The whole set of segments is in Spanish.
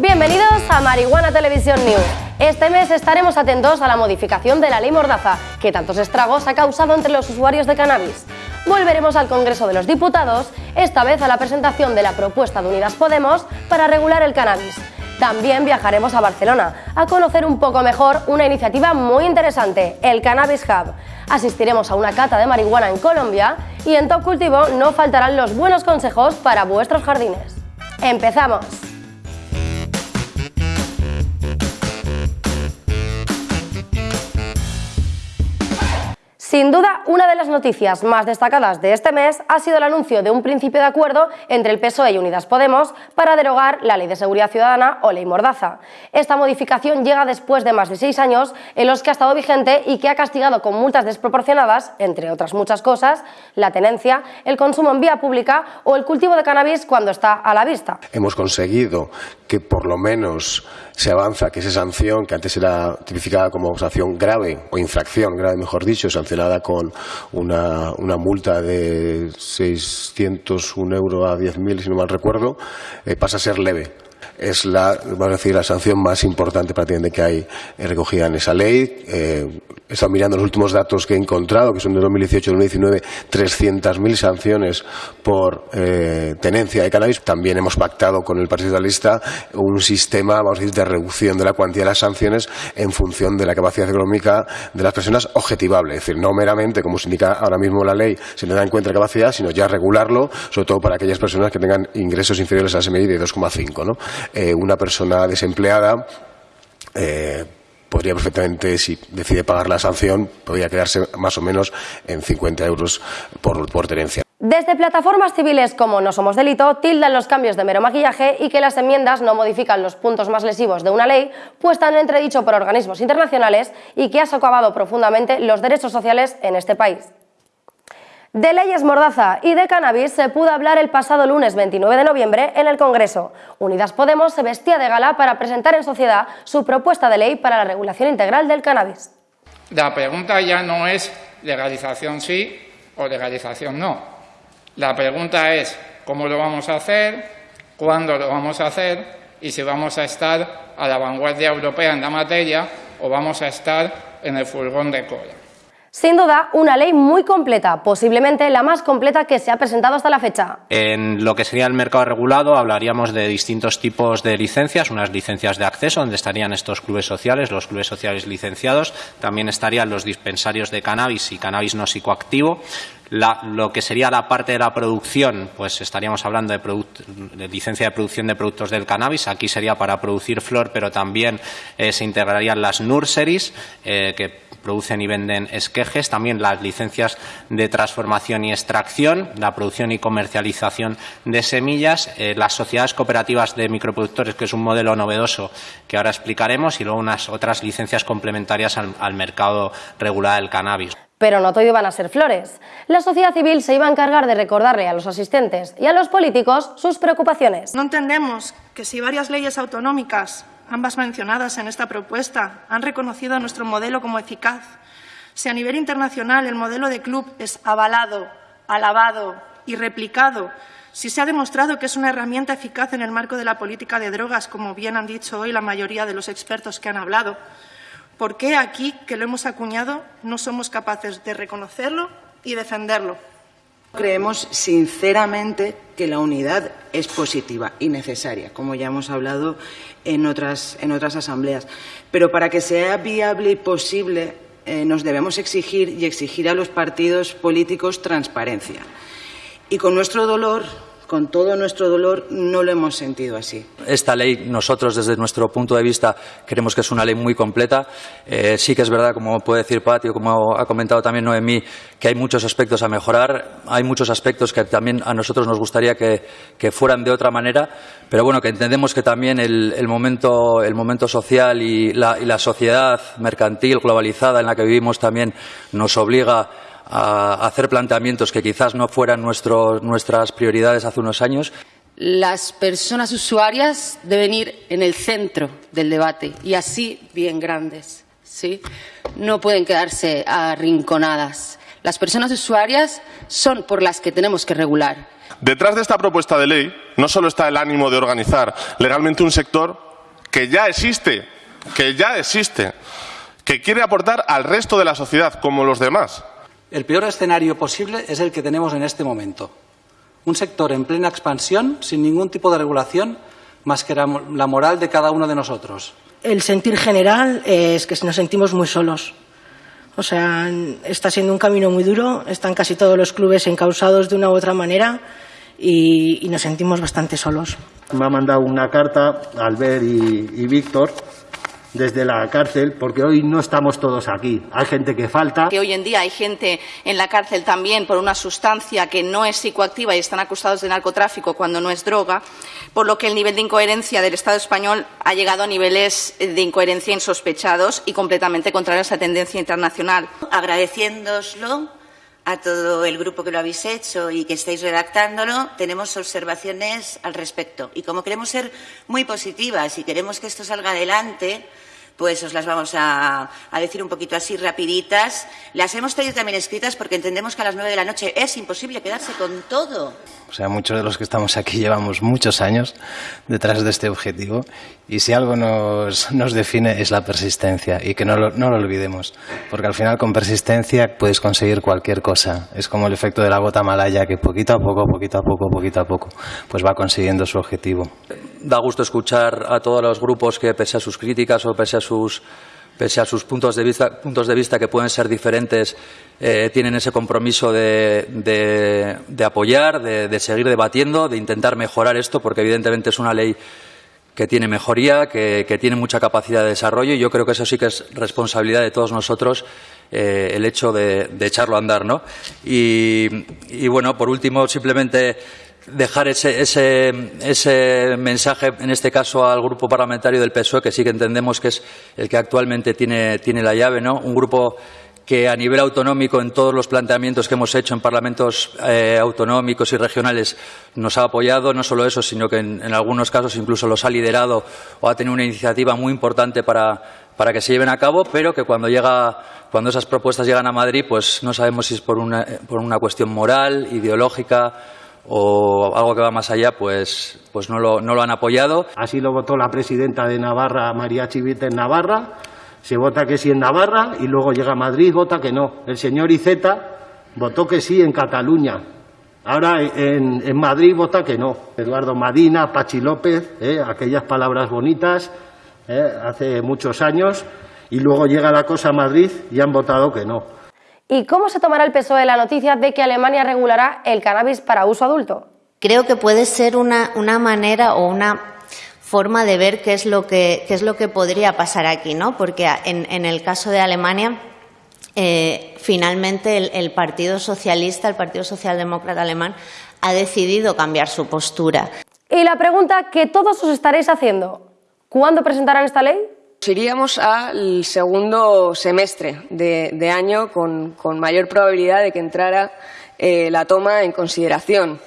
Bienvenidos a Marihuana Televisión News. Este mes estaremos atentos a la modificación de la ley Mordaza, que tantos estragos ha causado entre los usuarios de cannabis. Volveremos al Congreso de los Diputados, esta vez a la presentación de la propuesta de Unidas Podemos para regular el cannabis. También viajaremos a Barcelona a conocer un poco mejor una iniciativa muy interesante, el Cannabis Hub. Asistiremos a una cata de marihuana en Colombia y en Top Cultivo no faltarán los buenos consejos para vuestros jardines. ¡Empezamos! Sin duda, una de las noticias más destacadas de este mes ha sido el anuncio de un principio de acuerdo entre el PSOE y Unidas Podemos para derogar la Ley de Seguridad Ciudadana o Ley Mordaza. Esta modificación llega después de más de seis años en los que ha estado vigente y que ha castigado con multas desproporcionadas, entre otras muchas cosas, la tenencia, el consumo en vía pública o el cultivo de cannabis cuando está a la vista. Hemos conseguido que por lo menos se avanza que esa sanción, que antes era tipificada como sanción grave o infracción grave, mejor dicho, sancionada con una, una multa de 601 euros a 10.000, si no mal recuerdo, eh, pasa a ser leve es la, vamos a decir, la sanción más importante prácticamente que hay recogida en esa ley. Eh, he estado mirando los últimos datos que he encontrado, que son de 2018 2019, 300.000 sanciones por eh, tenencia de cannabis. También hemos pactado con el Partido Socialista un sistema, vamos a decir, de reducción de la cuantía de las sanciones en función de la capacidad económica de las personas objetivable. Es decir, no meramente, como se indica ahora mismo la ley, se le da en cuenta la capacidad, sino ya regularlo, sobre todo para aquellas personas que tengan ingresos inferiores a SMI de 2,5. ¿no? Eh, una persona desempleada eh, podría perfectamente, si decide pagar la sanción, podría quedarse más o menos en 50 euros por, por tenencia. Desde plataformas civiles como No Somos Delito tildan los cambios de mero maquillaje y que las enmiendas no modifican los puntos más lesivos de una ley puesta en entredicho por organismos internacionales y que ha socavado profundamente los derechos sociales en este país. De leyes mordaza y de cannabis se pudo hablar el pasado lunes 29 de noviembre en el Congreso. Unidas Podemos se vestía de gala para presentar en sociedad su propuesta de ley para la regulación integral del cannabis. La pregunta ya no es legalización sí o legalización no. La pregunta es cómo lo vamos a hacer, cuándo lo vamos a hacer y si vamos a estar a la vanguardia europea en la materia o vamos a estar en el furgón de cola. Sin duda, una ley muy completa, posiblemente la más completa que se ha presentado hasta la fecha. En lo que sería el mercado regulado hablaríamos de distintos tipos de licencias, unas licencias de acceso donde estarían estos clubes sociales, los clubes sociales licenciados, también estarían los dispensarios de cannabis y cannabis no psicoactivo, lo que sería la parte de la producción, pues estaríamos hablando de, licencia de producción de productos del cannabis. Aquí sería para producir flor, pero también eh, se integrarían las nurseries, eh, que producen y venden esquejes, también las licencias de transformación y extracción, la producción y comercialización de semillas, eh, las sociedades cooperativas de microproductores, que es un modelo novedoso que ahora explicaremos, y luego unas otras licencias complementarias al, al mercado regular del cannabis. Pero no todo iban a ser flores. La sociedad civil se iba a encargar de recordarle a los asistentes y a los políticos sus preocupaciones. No entendemos que si varias leyes autonómicas ambas mencionadas en esta propuesta, han reconocido a nuestro modelo como eficaz. Si a nivel internacional el modelo de club es avalado, alabado y replicado, si se ha demostrado que es una herramienta eficaz en el marco de la política de drogas, como bien han dicho hoy la mayoría de los expertos que han hablado, ¿por qué aquí, que lo hemos acuñado, no somos capaces de reconocerlo y defenderlo? Creemos sinceramente que la unidad es positiva y necesaria, como ya hemos hablado en otras, en otras asambleas. Pero para que sea viable y posible, eh, nos debemos exigir y exigir a los partidos políticos transparencia. Y con nuestro dolor con todo nuestro dolor no lo hemos sentido así. Esta ley, nosotros desde nuestro punto de vista, creemos que es una ley muy completa. Eh, sí que es verdad, como puede decir Patio, como ha comentado también Noemí, que hay muchos aspectos a mejorar. Hay muchos aspectos que también a nosotros nos gustaría que, fueran de otra manera, pero bueno, que entendemos que también el, momento, el momento social y la, y la sociedad mercantil globalizada en la que vivimos también nos obliga a hacer planteamientos que quizás no fueran nuestras prioridades hace unos años. Las personas usuarias deben ir en el centro del debate y así bien grandes. ¿sí? No pueden quedarse arrinconadas. Las personas usuarias son por las que tenemos que regular Detrás de esta propuesta de ley no solo está el ánimo de organizar legalmente un sector que ya existe, que ya existe, que quiere aportar al resto de la sociedad como los demás. El peor escenario posible es el que tenemos en este momento. Un sector en plena expansión, sin ningún tipo de regulación, más que la moral de cada uno de nosotros. El sentir general es que nos sentimos muy solos. O sea, está siendo un camino muy duro, están casi todos los clubes encausados de una u otra manera y, nos sentimos bastante solos. Me ha mandado una carta Albert y, y Víctor desde la cárcel, porque hoy no estamos todos aquí. Hay gente que falta. Que hoy en día hay gente en la cárcel también por una sustancia que no es psicoactiva y están acusados de narcotráfico cuando no es droga, por lo que el nivel de incoherencia del Estado español ha llegado a niveles de incoherencia insospechados y completamente contrarios a la tendencia internacional. Agradeciéndoslo a todo el grupo que lo habéis hecho y que estáis redactándolo, tenemos observaciones al respecto. Y como queremos ser muy positivas y queremos que esto salga adelante, pues os las vamos a, decir un poquito así rapiditas. Las hemos traído también escritas porque entendemos que a las nueve de la noche es imposible quedarse con todo. O sea, muchos de los que estamos aquí llevamos muchos años detrás de este objetivo y si algo nos, nos define es la persistencia y que no lo, no lo olvidemos, porque al final con persistencia puedes conseguir cualquier cosa. Es como el efecto de la gota malaya que poquito a poco, poquito a poco, poquito a poco, pues va consiguiendo su objetivo da gusto escuchar a todos los grupos que, pese a sus críticas o pese a sus, pese a sus puntos, de vista, puntos de vista que pueden ser diferentes, eh, tienen ese compromiso de, de, apoyar, de, seguir debatiendo, de intentar mejorar esto, porque evidentemente es una ley que tiene mejoría, que, tiene mucha capacidad de desarrollo y yo creo que eso sí que es responsabilidad de todos nosotros eh, el hecho de, echarlo a andar. ¿no? Y bueno, por último, simplemente dejar ese, ese, mensaje, en este caso al grupo parlamentario del PSOE, que sí que entendemos que es el que actualmente tiene, tiene la llave, ¿no? Un grupo que a nivel autonómico en todos los planteamientos que hemos hecho en parlamentos eh, autonómicos y regionales nos ha apoyado, no solo eso, sino que en, algunos casos incluso los ha liderado o ha tenido una iniciativa muy importante para, para que se lleven a cabo, pero que cuando llega, cuando esas propuestas llegan a Madrid, pues no sabemos si es por una, por una cuestión moral, ideológica o algo que va más allá, pues, pues no, lo, no lo han apoyado. Así lo votó la presidenta de Navarra, María Chivite, en Navarra. Se vota que sí en Navarra y luego llega a Madrid, vota que no. El señor Iceta votó que sí en Cataluña. Ahora en, en Madrid vota que no. Eduardo Madina, Pachi López, eh, aquellas palabras bonitas eh, hace muchos años. Y luego llega la cosa a Madrid y han votado que no. ¿Y cómo se tomará el PSOE la noticia de que Alemania regulará el cannabis para uso adulto? Creo que puede ser una, manera o una forma de ver qué es lo que, es lo que podría pasar aquí, ¿no? Porque en, el caso de Alemania, eh, finalmente el, Partido Socialista, el Partido Socialdemócrata Alemán, ha decidido cambiar su postura. Y la pregunta que todos os estaréis haciendo, ¿cuándo presentarán esta ley? Iríamos al segundo semestre de, año con, mayor probabilidad de que entrara eh, la toma en consideración.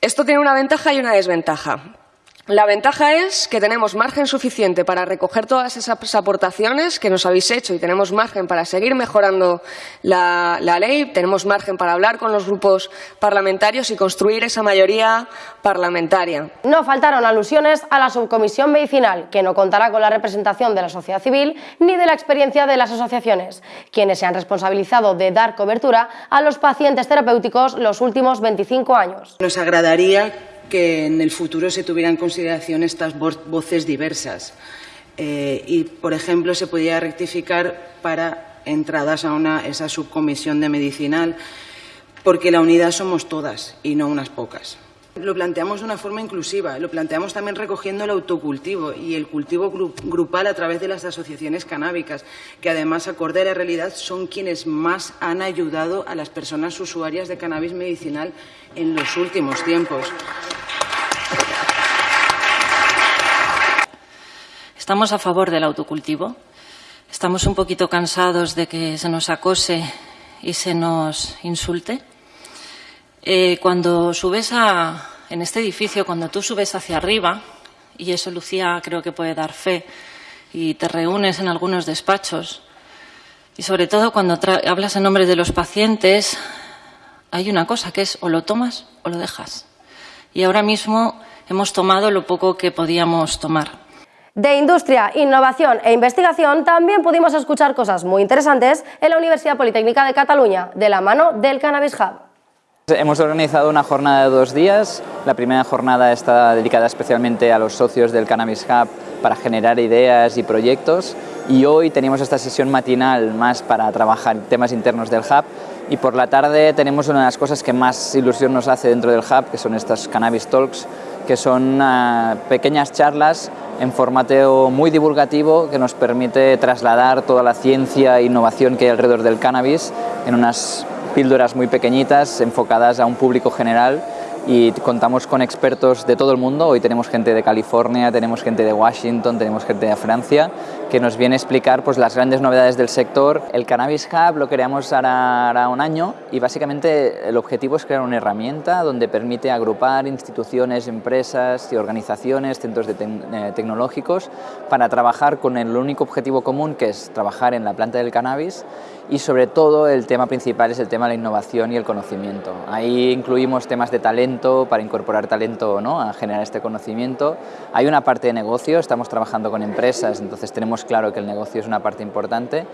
Esto tiene una ventaja y una desventaja. La ventaja es que tenemos margen suficiente para recoger todas esas aportaciones que nos habéis hecho y tenemos margen para seguir mejorando la, ley, tenemos margen para hablar con los grupos parlamentarios y construir esa mayoría parlamentaria. No faltaron alusiones a la subcomisión medicinal, que no contará con la representación de la sociedad civil ni de la experiencia de las asociaciones, quienes se han responsabilizado de dar cobertura a los pacientes terapéuticos los últimos 25 años. Nos agradaría que en el futuro se tuvieran en consideración estas voces diversas. Eh, y, por ejemplo, se podría rectificar para entradas a una, esa subcomisión de medicinal, porque la unidad somos todas y no unas pocas. Lo planteamos de una forma inclusiva, lo planteamos también recogiendo el autocultivo y el cultivo grupal a través de las asociaciones canábicas, que además, acorde a la realidad, son quienes más han ayudado a las personas usuarias de cannabis medicinal en los últimos tiempos. Estamos a favor del autocultivo. Estamos un poquito cansados de que se nos acose y se nos insulte. Eh, cuando subes a, en este edificio, cuando tú subes hacia arriba, y eso Lucía creo que puede dar fe, y te reúnes en algunos despachos, y sobre todo cuando hablas en nombre de los pacientes, hay una cosa que es o lo tomas o lo dejas. y ahora mismo hemos tomado lo poco que podíamos tomar. De industria, innovación e investigación también pudimos escuchar cosas muy interesantes en la Universidad Politécnica de Cataluña, de la mano del Cannabis Hub. Hemos organizado una jornada de dos días. La primera jornada está dedicada especialmente a los socios del Cannabis Hub para generar ideas y proyectos y hoy tenemos esta sesión matinal más para trabajar temas internos del Hub y por la tarde tenemos una de las cosas que más ilusión nos hace dentro del Hub, que son estas Cannabis Talks, que son uh, pequeñas charlas en formato muy divulgativo que nos permite trasladar toda la ciencia e innovación que hay alrededor del cannabis en unas píldoras muy pequeñitas enfocadas a un público general y contamos con expertos de todo el mundo. Hoy tenemos gente de California, tenemos gente de Washington, tenemos gente de Francia que nos viene a explicar pues, las grandes novedades del sector. El Cannabis Hub lo creamos ahora, un año y básicamente el objetivo es crear una herramienta donde permite agrupar instituciones, empresas y organizaciones, centros de eh, tecnológicos para trabajar con el único objetivo común que es trabajar en la planta del cannabis y sobre todo el tema principal es el tema de la innovación y el conocimiento. Ahí incluimos temas de talento para incorporar talento ¿no? a generar este conocimiento. Hay una parte de negocio, estamos trabajando con empresas, entonces tenemos claro que el negocio es una parte importante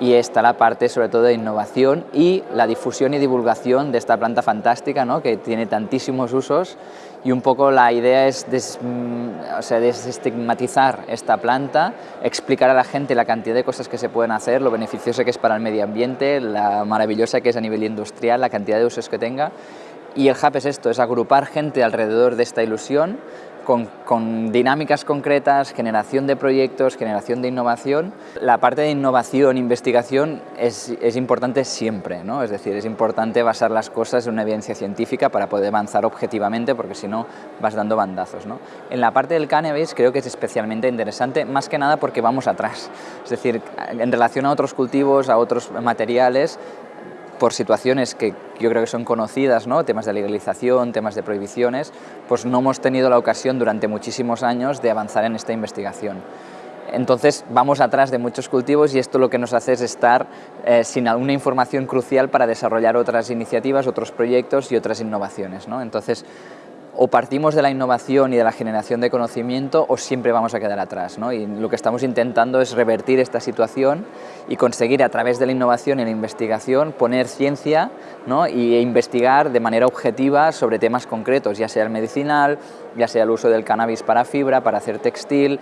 y está la parte sobre todo de innovación y la difusión y divulgación de esta planta fantástica ¿no? que tiene tantísimos usos y un poco la idea es mm, o sea, desestigmatizar esta planta, explicar a la gente la cantidad de cosas que se pueden hacer, lo beneficioso que es para el medio ambiente, la maravillosa que es a nivel industrial, la cantidad de usos que tenga. Y el HAP es esto, es agrupar gente alrededor de esta ilusión, con, dinámicas concretas, generación de proyectos, generación de innovación. La parte de innovación, investigación es, es importante siempre, ¿no? es decir, es importante basar las cosas en una evidencia científica para poder avanzar objetivamente, porque si no vas dando bandazos. ¿no? En la parte del cannabis creo que es especialmente interesante, más que nada porque vamos atrás, es decir, en relación a otros cultivos, a otros materiales, por situaciones que yo creo que son conocidas, ¿no? temas de legalización, temas de prohibiciones, pues no hemos tenido la ocasión durante muchísimos años de avanzar en esta investigación. Entonces vamos atrás de muchos cultivos y esto lo que nos hace es estar eh, sin alguna información crucial para desarrollar otras iniciativas, otros proyectos y otras innovaciones. ¿no? Entonces o partimos de la innovación y de la generación de conocimiento o siempre vamos a quedar atrás. ¿no? Y lo que estamos intentando es revertir esta situación y conseguir a través de la innovación y la investigación poner ciencia ¿no? e investigar de manera objetiva sobre temas concretos, ya sea el medicinal, ya sea el uso del cannabis para fibra, para hacer textil,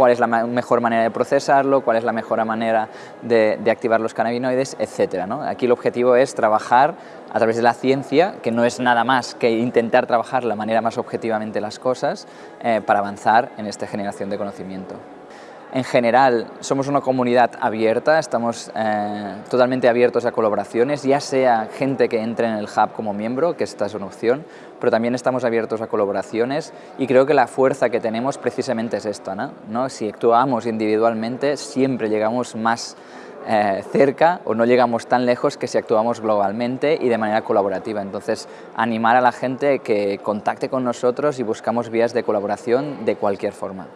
cuál es la mejor manera de procesarlo, cuál es la mejor manera de, activar los cannabinoides, etc. Aquí el objetivo es trabajar a través de la ciencia, que no es nada más que intentar trabajar la manera más objetivamente las cosas eh, para avanzar en esta generación de conocimiento. En general, somos una comunidad abierta, estamos eh, totalmente abiertos a colaboraciones, ya sea gente que entre en el hub como miembro, que esta es una opción, pero también estamos abiertos a colaboraciones y creo que la fuerza que tenemos precisamente es esta. ¿no? Si actuamos individualmente, siempre llegamos más eh, cerca o no llegamos tan lejos que si actuamos globalmente y de manera colaborativa. Entonces, animar a la gente que contacte con nosotros y buscamos vías de colaboración de cualquier forma.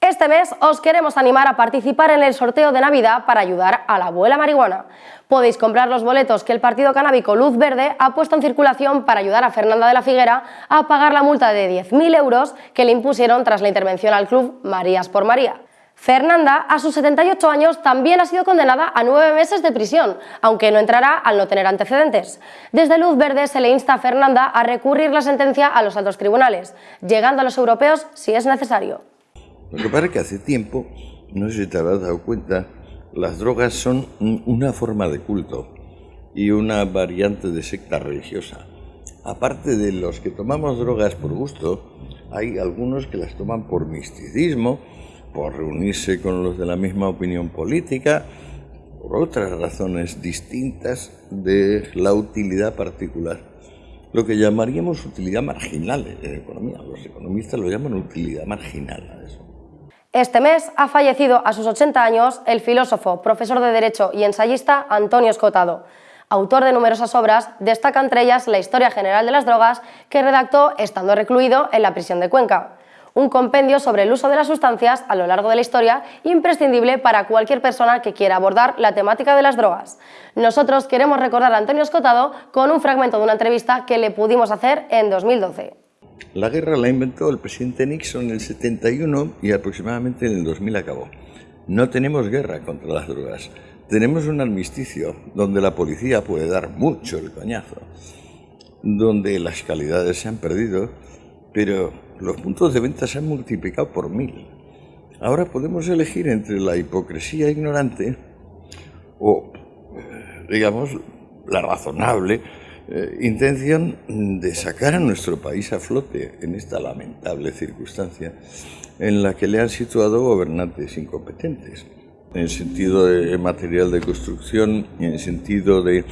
Este mes os queremos animar a participar en el sorteo de Navidad para ayudar a la abuela marihuana. Podéis comprar los boletos que el Partido Canábico Luz Verde ha puesto en circulación para ayudar a Fernanda de la Figuera a pagar la multa de 10.000 euros que le impusieron tras la intervención al club Marías por María. Fernanda, a sus 78 años, también ha sido condenada a nueve meses de prisión, aunque no entrará al no tener antecedentes. Desde Luz Verde se le insta a Fernanda a recurrir la sentencia a los altos tribunales, llegando a los europeos si es necesario. Lo que pasa es que hace tiempo, no sé si te habrás dado cuenta, las drogas son una forma de culto y una variante de secta religiosa. Aparte de los que tomamos drogas por gusto, hay algunos que las toman por misticismo, por reunirse con los de la misma opinión política, por otras razones distintas de la utilidad particular. Lo que llamaríamos utilidad marginal en economía. Los economistas lo llaman utilidad marginal a eso. Este mes ha fallecido a sus 80 años el filósofo, profesor de Derecho y ensayista Antonio Escotado. Autor de numerosas obras, destaca entre ellas la Historia General de las Drogas, que redactó estando recluido en la prisión de Cuenca. Un compendio sobre el uso de las sustancias a lo largo de la historia, imprescindible para cualquier persona que quiera abordar la temática de las drogas. Nosotros queremos recordar a Antonio Escotado con un fragmento de una entrevista que le pudimos hacer en 2012. La guerra la inventó el presidente Nixon en el 71 y aproximadamente en el 2000 acabó. No tenemos guerra contra las drogas. Tenemos un armisticio donde la policía puede dar mucho el coñazo, donde las calidades se han perdido, pero los puntos de venta se han multiplicado por mil. Ahora podemos elegir entre la hipocresía ignorante o, digamos, la razonable eh, intención de sacar a nuestro país a flote en esta lamentable circunstancia en la que le han situado gobernantes incompetentes en sentido de material de construcción, en sentido de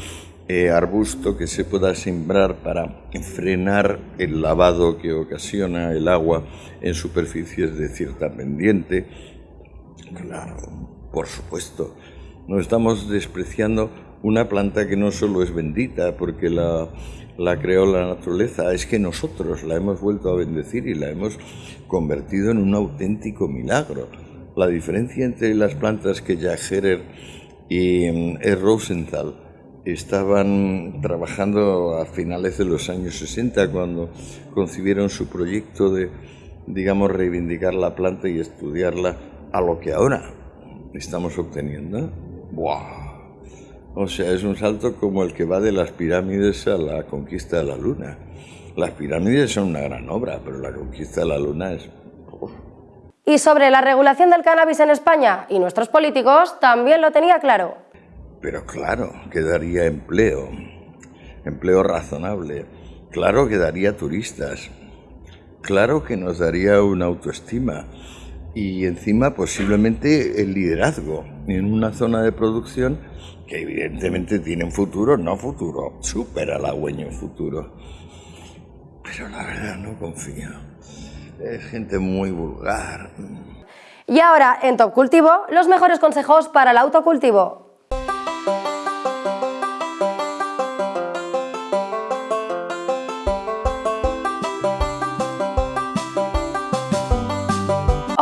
eh, arbusto que se pueda sembrar para frenar el lavado que ocasiona el agua en superficies de cierta pendiente. Claro, por supuesto, no estamos despreciando una planta que no solo es bendita porque la, la creó la naturaleza, es que nosotros la hemos vuelto a bendecir y la hemos convertido en un auténtico milagro la diferencia entre las plantas que Jack Herer y E. Rosenthal estaban trabajando a finales de los años 60 cuando concibieron su proyecto de, digamos, reivindicar la planta y estudiarla a lo que ahora estamos obteniendo. ¡Buah! O sea, es un salto como el que va de las pirámides a la conquista de la luna. Las pirámides son una gran obra, pero la conquista de la luna es y sobre la regulación del cannabis en España y nuestros políticos también lo tenía claro. Pero claro, que daría empleo, empleo razonable, claro que daría turistas, claro que nos daría una autoestima y encima posiblemente el liderazgo en una zona de producción que evidentemente tiene un futuro, no futuro, súper halagüeño futuro. Pero la verdad no confío. Es gente muy vulgar. Y ahora, en Top Cultivo, los mejores consejos para el autocultivo.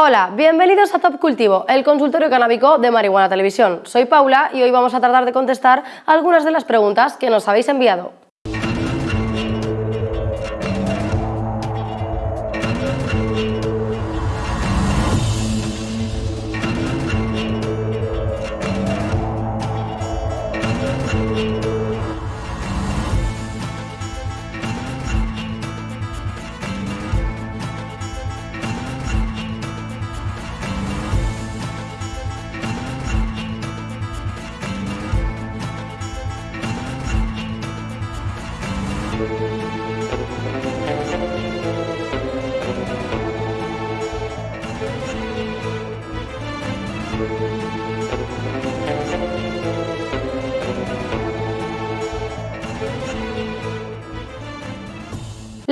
Hola, bienvenidos a Top Cultivo, el consultorio canábico de Marihuana Televisión. Soy Paula y hoy vamos a tratar de contestar algunas de las preguntas que nos habéis enviado.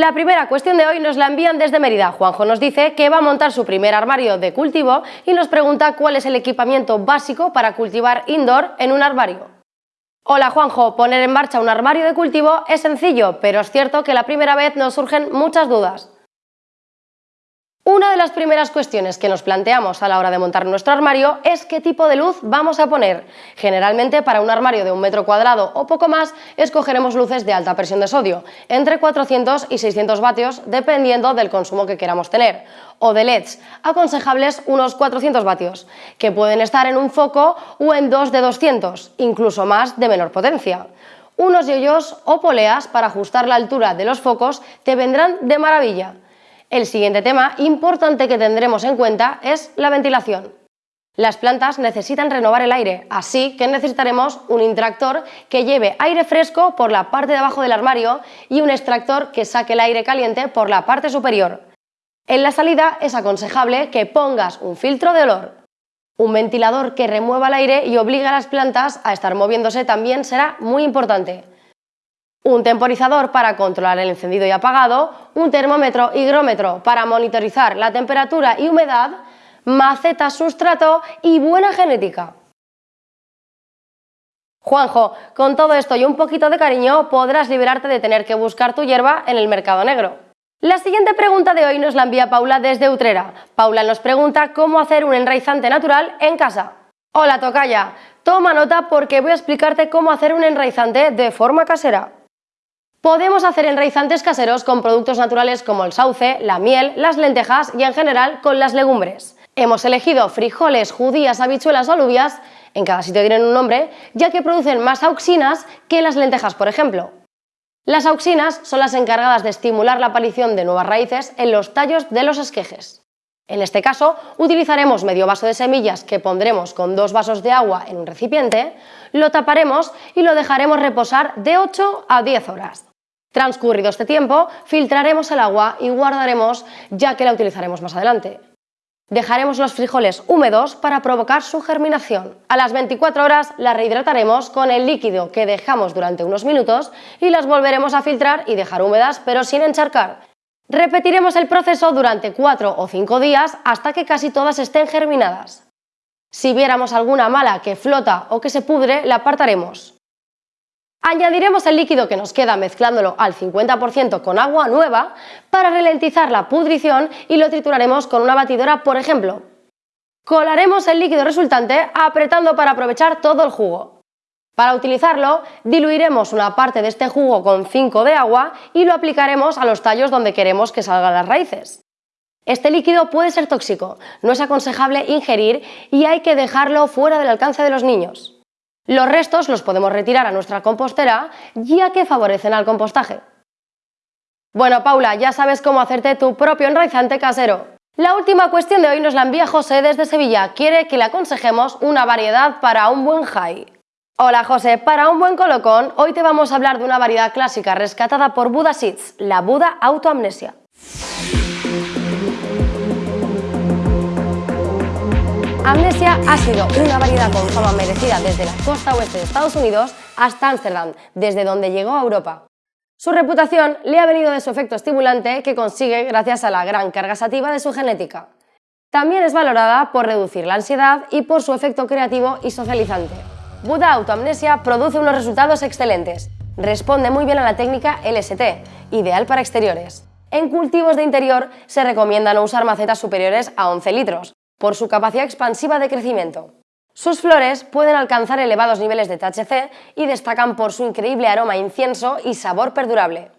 La primera cuestión de hoy nos la envían desde Mérida. Juanjo nos dice que va a montar su primer armario de cultivo y nos pregunta cuál es el equipamiento básico para cultivar indoor en un armario. Hola Juanjo, poner en marcha un armario de cultivo es sencillo, pero es cierto que la primera vez nos surgen muchas dudas. Una de las primeras cuestiones que nos planteamos a la hora de montar nuestro armario es qué tipo de luz vamos a poner. Generalmente para un armario de un metro cuadrado o poco más escogeremos luces de alta presión de sodio, entre 400 y 600 vatios dependiendo del consumo que queramos tener, o de LEDs, aconsejables unos 400 vatios, que pueden estar en un foco o en dos de 200, incluso más de menor potencia. Unos yoyos o poleas para ajustar la altura de los focos te vendrán de maravilla. El siguiente tema importante que tendremos en cuenta es la ventilación. Las plantas necesitan renovar el aire, así que necesitaremos un intractor que lleve aire fresco por la parte de abajo del armario y un extractor que saque el aire caliente por la parte superior. En la salida es aconsejable que pongas un filtro de olor. Un ventilador que remueva el aire y obligue a las plantas a estar moviéndose también será muy importante un temporizador para controlar el encendido y apagado, un termómetro higrómetro para monitorizar la temperatura y humedad, maceta sustrato y buena genética. Juanjo, con todo esto y un poquito de cariño podrás liberarte de tener que buscar tu hierba en el mercado negro. La siguiente pregunta de hoy nos la envía Paula desde Utrera. Paula nos pregunta cómo hacer un enraizante natural en casa. Hola Tocaya, toma nota porque voy a explicarte cómo hacer un enraizante de forma casera. Podemos hacer enraizantes caseros con productos naturales como el sauce, la miel, las lentejas y en general con las legumbres. Hemos elegido frijoles, judías, habichuelas o alubias, en cada sitio tienen un nombre, ya que producen más auxinas que las lentejas, por ejemplo. Las auxinas son las encargadas de estimular la aparición de nuevas raíces en los tallos de los esquejes. En este caso, utilizaremos medio vaso de semillas que pondremos con dos vasos de agua en un recipiente, lo taparemos y lo dejaremos reposar de 8 a 10 horas. Transcurrido este tiempo, filtraremos el agua y guardaremos ya que la utilizaremos más adelante. Dejaremos los frijoles húmedos para provocar su germinación. A las 24 horas las rehidrataremos con el líquido que dejamos durante unos minutos y las volveremos a filtrar y dejar húmedas pero sin encharcar. Repetiremos el proceso durante 4 o 5 días hasta que casi todas estén germinadas. Si viéramos alguna mala que flota o que se pudre, la apartaremos. Añadiremos el líquido que nos queda mezclándolo al 50% con agua nueva para ralentizar la pudrición y lo trituraremos con una batidora, por ejemplo. Colaremos el líquido resultante apretando para aprovechar todo el jugo. Para utilizarlo, diluiremos una parte de este jugo con 5 de agua y lo aplicaremos a los tallos donde queremos que salgan las raíces. Este líquido puede ser tóxico, no es aconsejable ingerir y hay que dejarlo fuera del alcance de los niños. Los restos los podemos retirar a nuestra compostera ya que favorecen al compostaje. Bueno, Paula, ya sabes cómo hacerte tu propio enraizante casero. La última cuestión de hoy nos la envía José desde Sevilla. Quiere que le aconsejemos una variedad para un buen high. Hola José, para un buen colocón, hoy te vamos a hablar de una variedad clásica rescatada por Buda Seeds, la Buda Autoamnesia. Amnesia ha sido una variedad con fama merecida desde la costa oeste de Estados Unidos hasta Ámsterdam, desde donde llegó a Europa. Su reputación le ha venido de su efecto estimulante que consigue gracias a la gran carga sativa de su genética. También es valorada por reducir la ansiedad y por su efecto creativo y socializante. Buda Autoamnesia produce unos resultados excelentes. Responde muy bien a la técnica LST, ideal para exteriores. En cultivos de interior se recomienda no usar macetas superiores a 11 litros, por su capacidad expansiva de crecimiento. Sus flores pueden alcanzar elevados niveles de THC y destacan por su increíble aroma incienso y sabor perdurable.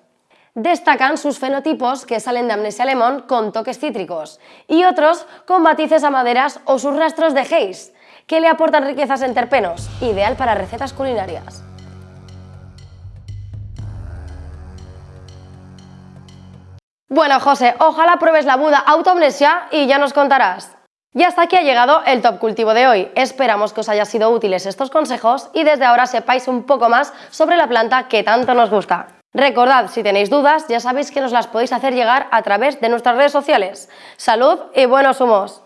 Destacan sus fenotipos que salen de Amnesia Lemon con toques cítricos y otros con matices a maderas o sus rastros de haze, que le aportan riquezas en terpenos, ideal para recetas culinarias. Bueno, José, ojalá pruebes la Buda Autoamnesia y ya nos contarás. Y hasta aquí ha llegado el Top Cultivo de hoy. Esperamos que os haya sido útiles estos consejos y desde ahora sepáis un poco más sobre la planta que tanto nos gusta. Recordad, si tenéis dudas, ya sabéis que nos las podéis hacer llegar a través de nuestras redes sociales. ¡Salud y buenos humos!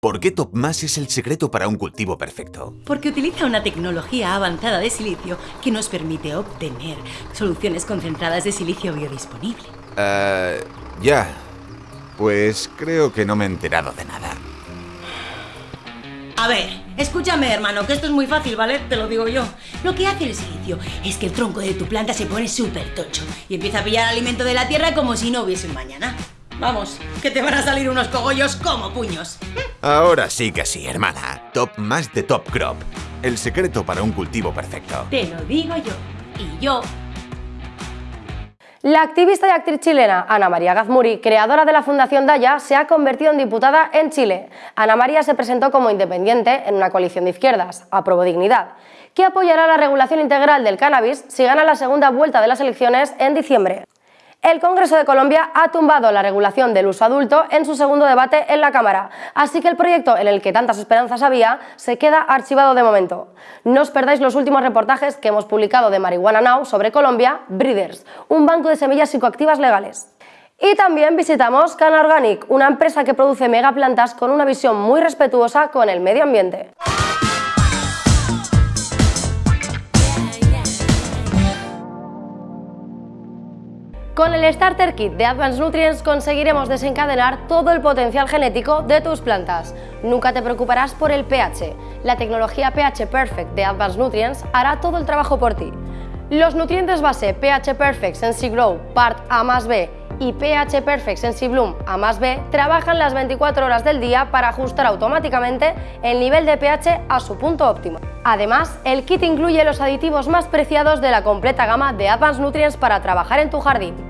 ¿Por qué TopMás es el secreto para un cultivo perfecto? Porque utiliza una tecnología avanzada de silicio que nos permite obtener soluciones concentradas de silicio biodisponible. Eh, ya, pues creo que no me he enterado de nada. A ver, escúchame hermano, que esto es muy fácil, ¿vale? Te lo digo yo. Lo que hace el silicio es que el tronco de tu planta se pone súper tocho y empieza a pillar alimento de la tierra como si no hubiese un mañana. Vamos, que te van a salir unos cogollos como puños. Ahora sí que sí, hermana. Top más de Top Crop. El secreto para un cultivo perfecto. Te lo digo yo. Y yo la activista y actriz chilena Ana María Gazmuri, creadora de la Fundación Daya, se ha convertido en diputada en Chile. Ana María se presentó como independiente en una coalición de izquierdas, Aprobo Dignidad, que apoyará la regulación integral del cannabis si gana la segunda vuelta de las elecciones en diciembre. El Congreso de Colombia ha tumbado la regulación del uso adulto en su segundo debate en la Cámara, así que el proyecto en el que tantas esperanzas había se queda archivado de momento. No os perdáis los últimos reportajes que hemos publicado de Marihuana Now sobre Colombia, Breeders, un banco de semillas psicoactivas legales. Y también visitamos Cana Organic, una empresa que produce megaplantas con una visión muy respetuosa con el medio ambiente. Con el Starter Kit de Advanced Nutrients conseguiremos desencadenar todo el potencial genético de tus plantas. Nunca te preocuparás por el pH. La tecnología pH Perfect de Advanced Nutrients hará todo el trabajo por ti. Los nutrientes base pH Perfect Sensi Grow Part A más B y pH Perfect Sensibloom A más B trabajan las 24 horas del día para ajustar automáticamente el nivel de pH a su punto óptimo. Además, el kit incluye los aditivos más preciados de la completa gama de Advanced Nutrients para trabajar en tu jardín.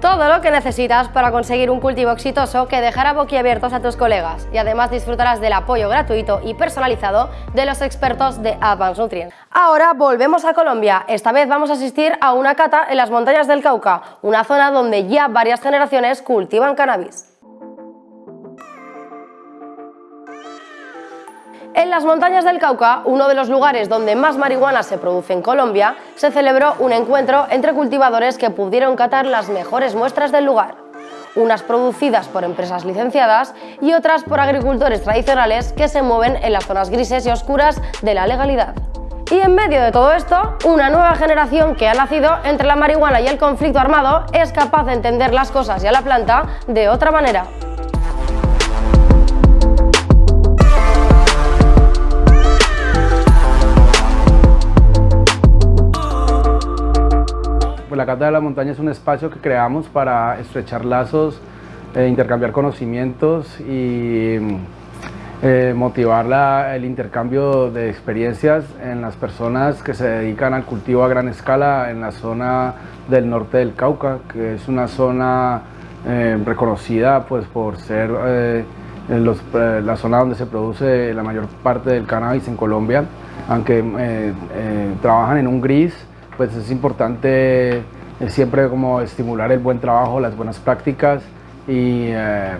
Todo lo que necesitas para conseguir un cultivo exitoso que dejará boquiabiertos a tus colegas y además disfrutarás del apoyo gratuito y personalizado de los expertos de Advanced Nutrients. Ahora volvemos a Colombia, esta vez vamos a asistir a una cata en las montañas del Cauca, una zona donde ya varias generaciones cultivan cannabis. En las montañas del Cauca, uno de los lugares donde más marihuana se produce en Colombia, se celebró un encuentro entre cultivadores que pudieron catar las mejores muestras del lugar. Unas producidas por empresas licenciadas y otras por agricultores tradicionales que se mueven en las zonas grises y oscuras de la legalidad. Y en medio de todo esto, una nueva generación que ha nacido entre la marihuana y el conflicto armado es capaz de entender las cosas y a la planta de otra manera. Pues la Cata de la Montaña es un espacio que creamos para estrechar lazos, eh, intercambiar conocimientos y eh, motivar el intercambio de experiencias en las personas que se dedican al cultivo a gran escala en la zona del norte del Cauca, que es una zona eh, reconocida pues, por ser la zona donde se produce la mayor parte del cannabis en Colombia, aunque trabajan en un gris, pues es importante eh, siempre como estimular el buen trabajo, las buenas prácticas y, eh,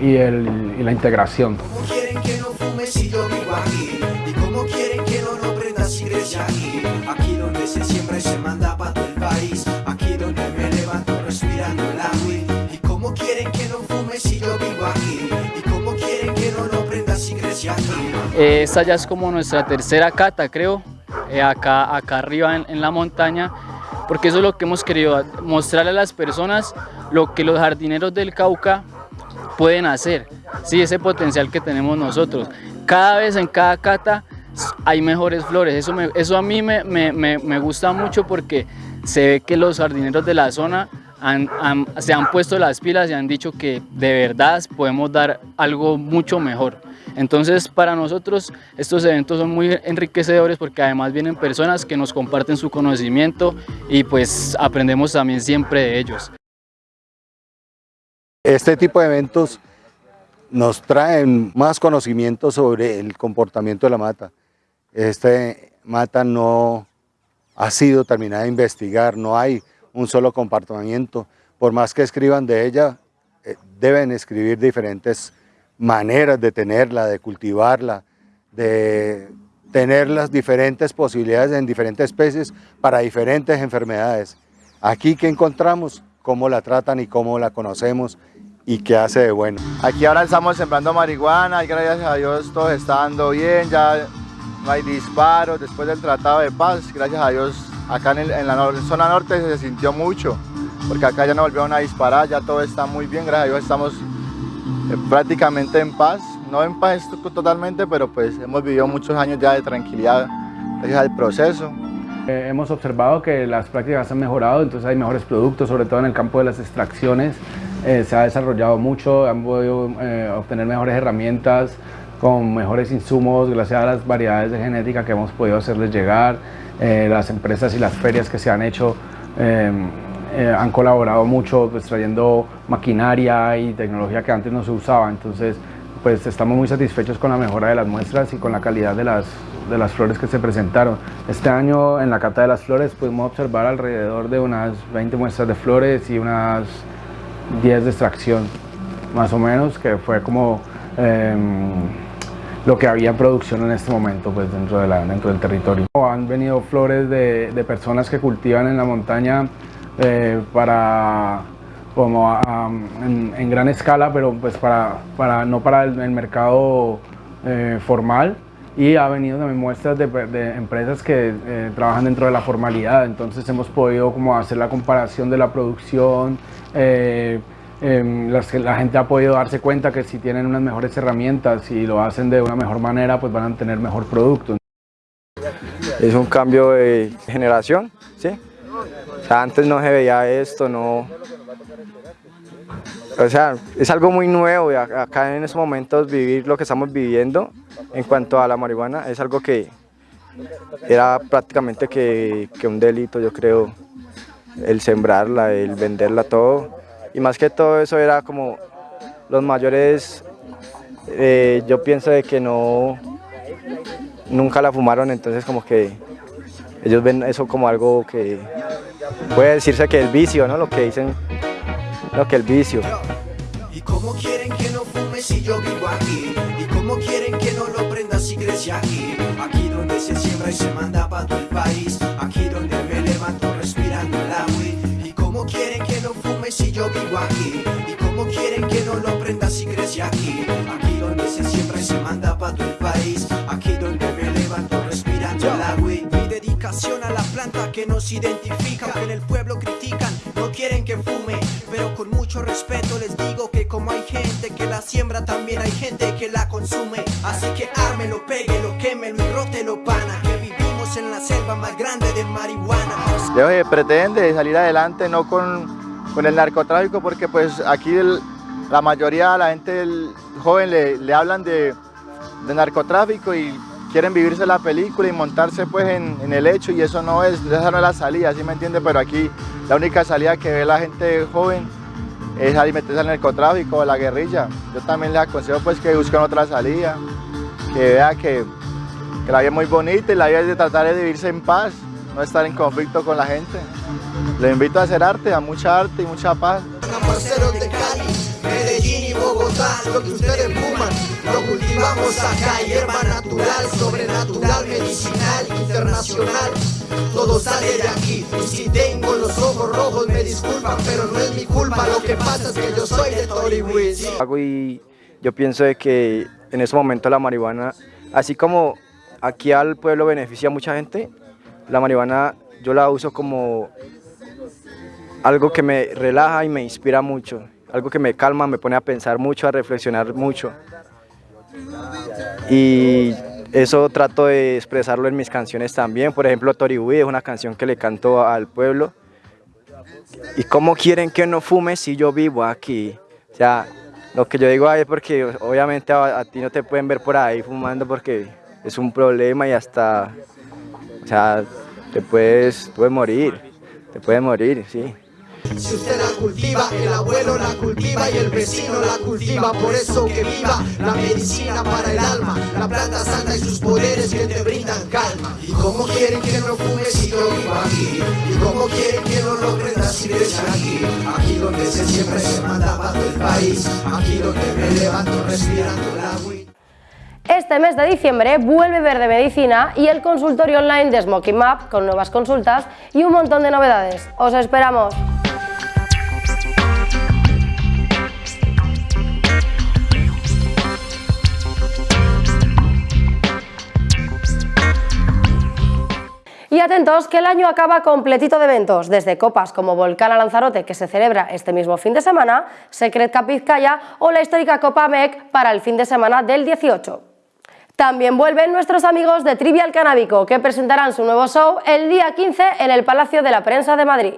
y, el, y la integración. ¿Cómo quieren que no fume si yo vivo aquí? ¿Y cómo quieren que no lo prenda si crece aquí? Aquí donde se siembra y se manda para todo el país Aquí donde me levanto respirando la weed ¿Y cómo quieren que no fume si yo vivo aquí? ¿Y cómo quieren que no lo prenda si crece aquí? Eh, esta ya es como nuestra tercera cata creo eh, acá, acá arriba en, la montaña, porque eso es lo que hemos querido, mostrarle a las personas lo que los jardineros del Cauca pueden hacer, sí, ese potencial que tenemos nosotros. Cada vez en cada cata hay mejores flores, eso, eso a mí me, me, me, gusta mucho porque se ve que los jardineros de la zona se han puesto las pilas y han dicho que de verdad podemos dar algo mucho mejor. Entonces para nosotros estos eventos son muy enriquecedores porque además vienen personas que nos comparten su conocimiento y pues aprendemos también siempre de ellos. Este tipo de eventos nos traen más conocimiento sobre el comportamiento de la mata. Este mata no ha sido terminada de investigar, no hay un solo comportamiento. Por más que escriban de ella, eh, deben escribir diferentes maneras de tenerla, de cultivarla, de tener las diferentes posibilidades en diferentes especies para diferentes enfermedades. Aquí que encontramos cómo la tratan y cómo la conocemos y qué hace de bueno. Aquí ahora estamos sembrando marihuana y gracias a Dios todo está dando bien, ya no hay disparos después del tratado de paz, gracias a Dios acá en, la zona norte se sintió mucho, porque acá ya no volvieron a disparar, ya todo está muy bien, gracias a Dios estamos eh, prácticamente en paz, no en paz totalmente, pero pues hemos vivido muchos años ya de tranquilidad gracias al proceso. Eh, hemos observado que las prácticas han mejorado, entonces hay mejores productos, sobre todo en el campo de las extracciones. Eh, se ha desarrollado mucho, han podido obtener mejores herramientas con mejores insumos gracias a las variedades de genética que hemos podido hacerles llegar. las empresas y las ferias que se han hecho eh, han colaborado mucho pues, trayendo maquinaria y tecnología que antes no se usaba, entonces pues estamos muy satisfechos con la mejora de las muestras y con la calidad de las, de las flores que se presentaron. Este año en la Cata de las Flores pudimos observar alrededor de unas 20 muestras de flores y unas 10 de extracción, más o menos, que fue como em, lo que había en producción en este momento pues, dentro, de la, dentro del territorio. Han venido flores de, de personas que cultivan en la montaña eh, para como en, gran escala, pero pues para, para no para el, mercado eh, formal y ha venido también muestras de, empresas que eh, trabajan dentro de la formalidad, entonces hemos podido como hacer la comparación de la producción, em, las la gente ha podido darse cuenta que si tienen unas mejores herramientas y lo hacen de una mejor manera, pues van a tener mejor producto. Es un cambio de generación, ¿sí? antes no se veía esto, no, o sea, es algo muy nuevo y acá en estos momentos vivir lo que estamos viviendo en cuanto a la marihuana es algo que era prácticamente que un delito, yo creo, el sembrarla, el venderla, todo. Y más que todo eso era como los mayores, eh, yo pienso de que no, nunca la fumaron, entonces como que ellos ven eso como algo que puede decirse que el vicio, ¿no? Lo que dicen, lo que el vicio. ¿Y cómo quieren que no fume si yo vivo aquí? ¿Y cómo quieren que no lo prenda si crece aquí? Aquí donde se siembra y se manda para todo el país. Yo vivo aquí? ¿Y cómo quieren que no lo prenda si crece aquí? Aquí donde se siembra y se manda para todo el país. Aquí donde me levanto respirando el agua. Mi dedicación a la planta que nos identifica. Que en el pueblo critican, no quieren que fume. Pero con mucho respeto les digo que como hay gente que la siembra, también hay gente que la consume. Así que ármelo, péguelo, quémelo y rótelo, pana. Que vivimos en la selva más grande de marihuana. Yo pretende salir adelante no con, con el narcotráfico porque pues aquí la mayoría de la gente joven le, le hablan de, de narcotráfico y quieren vivirse la película y montarse pues en, en el hecho y eso no es, esa no es la salida, ¿sí me entiende? Pero aquí la única salida que ve la gente joven es salir meterse al narcotráfico o a la guerrilla. Yo también les aconsejo pues que busquen otra salida, que vea que, que la vida es muy bonita y la vida es de tratar de vivirse en paz, no estar en conflicto con la gente. Les invito a hacer arte, a mucha arte y mucha paz. De Cali, Medellín y Bogotá, lo que ustedes fuman, lo cultivamos acá, hierba natural, sobrenatural, medicinal, internacional, todo sale de aquí, y si tengo los ojos rojos me disculpan, pero no es mi culpa, lo que pasa es que yo soy de. Hago y yo pienso de que en ese momento la marihuana, así como aquí al pueblo beneficia a mucha gente, la marihuana yo la uso como algo que me relaja y me inspira mucho, algo que me calma, me pone a pensar mucho, a reflexionar mucho. Y eso trato de expresarlo en mis canciones también. Por ejemplo, Toribuí es una canción que le canto al pueblo. ¿Y cómo quieren que no fume si yo vivo aquí? O sea, lo que yo digo ahí es porque obviamente a, a ti no te pueden ver por ahí fumando porque es un problema y hasta, sea, te puedes, puedes morir, te puedes morir, sí. Si usted la cultiva, el abuelo la cultiva y el vecino la cultiva. Por eso que viva la medicina para el alma, la planta santa y sus poderes que te brindan calma. ¿Y cómo quieren que no fume si yo vivo aquí? ¿Y cómo quieren que no lo prenda si aquí? Aquí donde se siempre se manda todo el país, aquí donde me levanto respirando el agua. Este mes de diciembre vuelve Verde Medicina y el consultorio online de Smoking Map con nuevas consultas y un montón de novedades. ¡Os esperamos! Y atentos que el año acaba completito de eventos, desde copas como Volcán a Lanzarote, que se celebra este mismo fin de semana, Secret Cup Vizcaya o la histórica Copa MEC para el fin de semana del 18. También vuelven nuestros amigos de Trivial Canábico, que presentarán su nuevo show el día 15 en el Palacio de la Prensa de Madrid.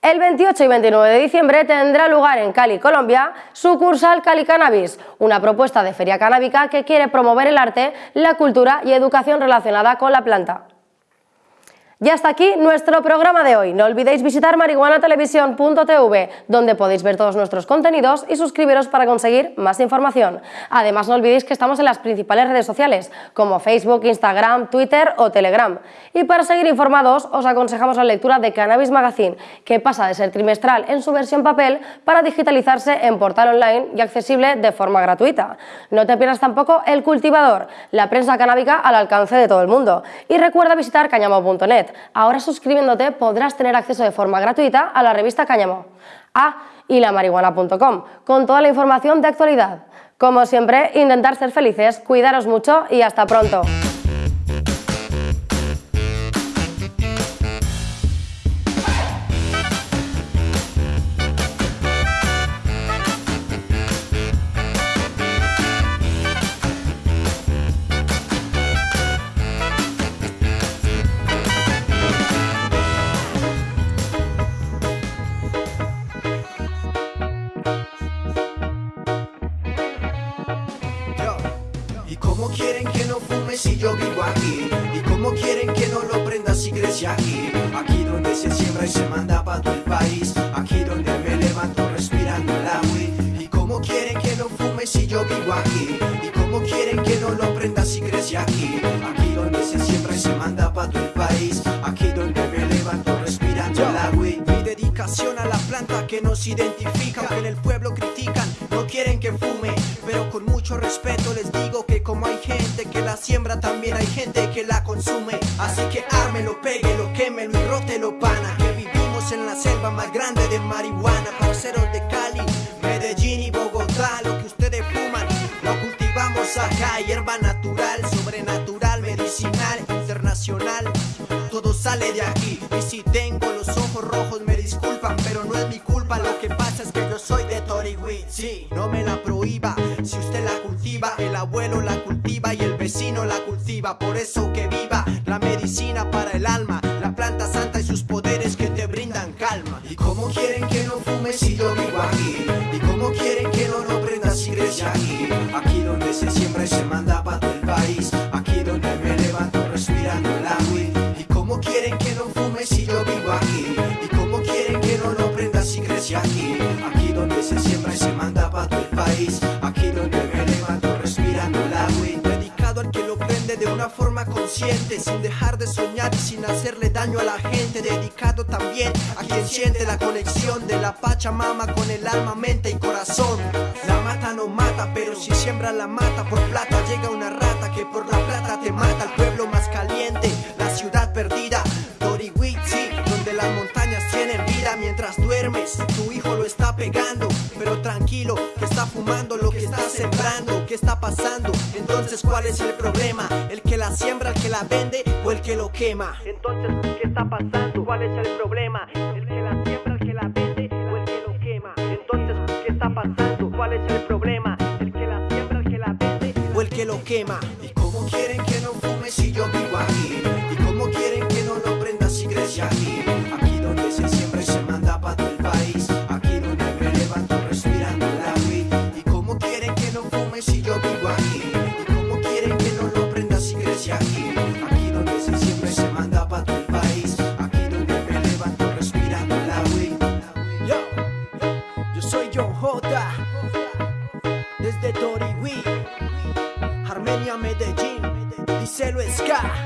El 28 y 29 de diciembre tendrá lugar en Cali, Colombia, sucursal Cali Cannabis, una propuesta de feria canábica que quiere promover el arte, la cultura y educación relacionada con la planta. Y hasta aquí nuestro programa de hoy. No olvidéis visitar marihuanatelevisión.tv, donde podéis ver todos nuestros contenidos y suscribiros para conseguir más información. Además, no olvidéis que estamos en las principales redes sociales, como Facebook, Instagram, Twitter o Telegram. Y para seguir informados, os aconsejamos la lectura de Cannabis Magazine, que pasa de ser trimestral en su versión papel para digitalizarse en portal online y accesible de forma gratuita. No te pierdas tampoco El Cultivador, la prensa canábica al alcance de todo el mundo. Y recuerda visitar cañamo.net. Ahora suscribiéndote podrás tener acceso de forma gratuita a la revista Cáñamo. Ah, y la marihuana.com, con toda la información de actualidad. Como siempre, intentar ser felices, cuidaros mucho y hasta pronto. natural, medicinal, internacional. Todo sale de aquí. Y si tengo los ojos rojos, me disculpan, pero no es mi culpa. Lo que pasa es que yo soy de Torigüí. Sí, no me la prohíba. Si usted la cultiva, el abuelo la cultiva y el vecino la cultiva. Por eso que viva la medicina para el alma. Sin dejar de soñar y sin hacerle daño a la gente. Dedicado también a quien siente la conexión De la Pachamama con el alma, mente y corazón. La mata no mata, pero si siembra la mata por plata lo que estás sembrando, ¿qué está pasando? Entonces, ¿cuál es el problema? ¿El que la siembra, el que la vende o el que lo quema? Entonces, ¿qué está pasando? ¿Cuál es el problema? ¿El que la siembra, el que la vende o el que lo quema? Entonces, ¿qué está pasando? ¿Cuál es el problema? ¿El que la siembra, el que la vende o el que lo quema? ¿Y cómo quieren Yeah.